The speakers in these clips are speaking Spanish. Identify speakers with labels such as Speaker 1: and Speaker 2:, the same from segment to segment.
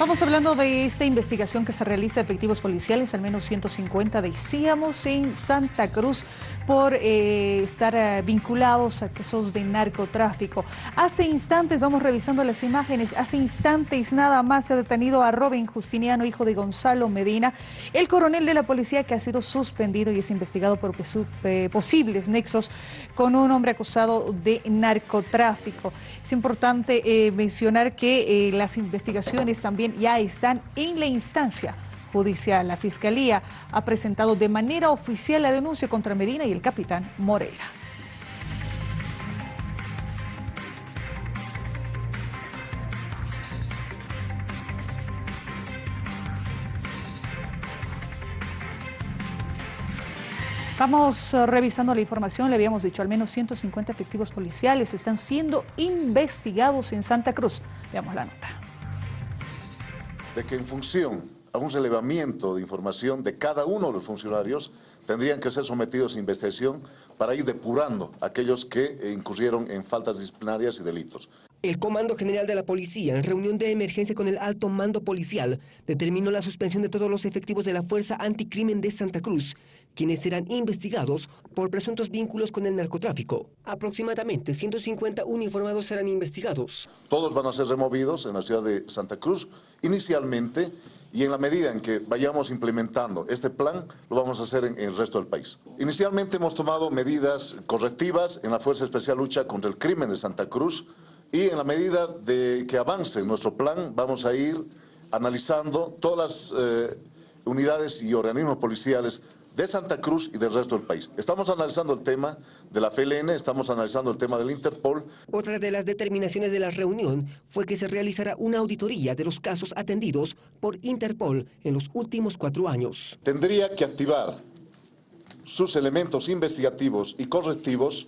Speaker 1: Estamos hablando de esta investigación que se realiza efectivos policiales, al menos 150 decíamos, en Santa Cruz por eh, estar eh, vinculados a casos de narcotráfico. Hace instantes, vamos revisando las imágenes, hace instantes nada más se ha detenido a Robin Justiniano, hijo de Gonzalo Medina, el coronel de la policía que ha sido suspendido y es investigado por eh, posibles nexos con un hombre acusado de narcotráfico. Es importante mencionar que las investigaciones también ya están en la instancia judicial. La Fiscalía ha presentado de manera oficial la denuncia contra Medina y el capitán Moreira. Estamos eh, revisando la información, le habíamos dicho, al menos 150 efectivos policiales están siendo investigados en Santa Cruz. Veamos la nota
Speaker 2: de que en función a un relevamiento de información de cada uno de los funcionarios tendrían que ser sometidos a investigación para ir depurando a aquellos que incurrieron en faltas disciplinarias y delitos.
Speaker 3: El Comando General de la Policía, en reunión de emergencia con el alto mando policial, determinó la suspensión de todos los efectivos de la Fuerza Anticrimen de Santa Cruz, quienes serán investigados por presuntos vínculos con el narcotráfico. Aproximadamente 150 uniformados serán investigados.
Speaker 2: Todos van a ser removidos en la ciudad de Santa Cruz inicialmente y en la medida en que vayamos implementando este plan, lo vamos a hacer en, el resto del país. Inicialmente hemos tomado medidas correctivas en la Fuerza Especial Lucha contra el Crimen de Santa Cruz, y en la medida de que avance nuestro plan, vamos a ir analizando todas las eh, unidades y organismos policiales de Santa Cruz y del resto del país. Estamos analizando el tema de la FLN, estamos analizando el tema del Interpol.
Speaker 3: Otra de las determinaciones de la reunión fue que se realizará una auditoría de los casos atendidos por Interpol en los últimos cuatro años.
Speaker 2: Tendría que activar sus elementos investigativos y correctivos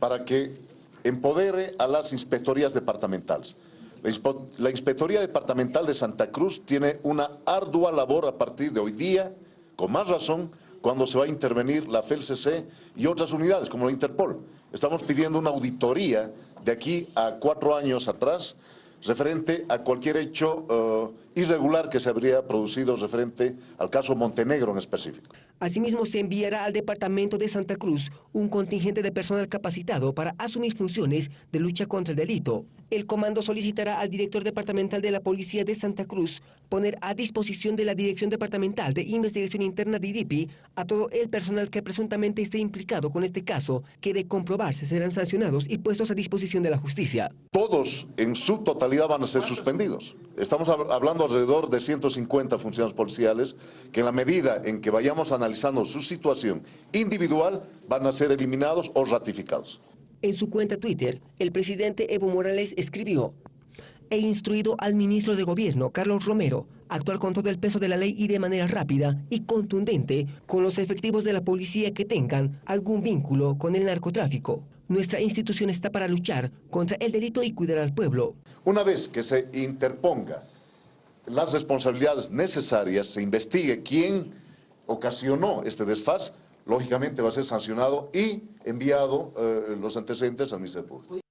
Speaker 2: para que empodere a las inspectorías departamentales. La Inspectoría Departamental de Santa Cruz tiene una ardua labor a partir de hoy día, con más razón, cuando se va a intervenir la FELCC y otras unidades como la Interpol. Estamos pidiendo una auditoría de aquí a cuatro años atrás referente a cualquier hecho eh, irregular que se habría producido referente al caso Montenegro en específico.
Speaker 3: Asimismo, se enviará al Departamento de Santa Cruz un contingente de personal capacitado para asumir funciones de lucha contra el delito. El comando solicitará al director departamental de la Policía de Santa Cruz poner a disposición de la Dirección Departamental de Investigación Interna de IDIPI a todo el personal que presuntamente esté implicado con este caso, que de comprobarse serán sancionados y puestos a disposición de la justicia.
Speaker 2: Todos en su totalidad van a ser suspendidos. Estamos hablando alrededor de 150 funcionarios policiales que en la medida en que vayamos analizando su situación individual van a ser eliminados o ratificados.
Speaker 3: En su cuenta Twitter, el presidente Evo Morales escribió He instruido al ministro de Gobierno, Carlos Romero, a actuar con todo el peso de la ley y de manera rápida y contundente con los efectivos de la policía que tengan algún vínculo con el narcotráfico. Nuestra institución está para luchar contra el delito y cuidar al pueblo.
Speaker 2: Una vez que se interponga las responsabilidades necesarias, se investigue quién ocasionó este desfaz, lógicamente va a ser sancionado y enviado eh, los antecedentes al Ministerio Público.